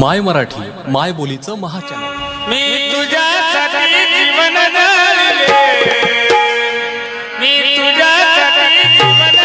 माय मराठी माय बोलीचं महाचॅनल. मी तुझ्यासाठी जीवन मी तुझ्यासाठी जीवन